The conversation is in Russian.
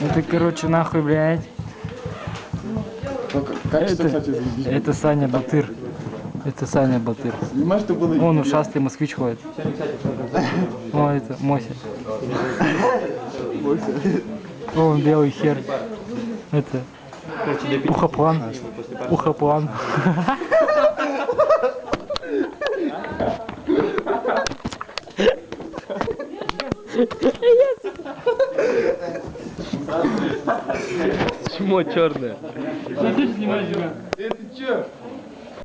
Это, короче, нахуй, блядь. Качество, Это, кстати, заебись. это Саня Батыр. Это Саня Батыр. Понимаешь, что было... Вон ушастый москвич ходит. О, это Мося. О, белый хер. Это ухоплан. Ухоплан. Чмо черное. Э, ты чё?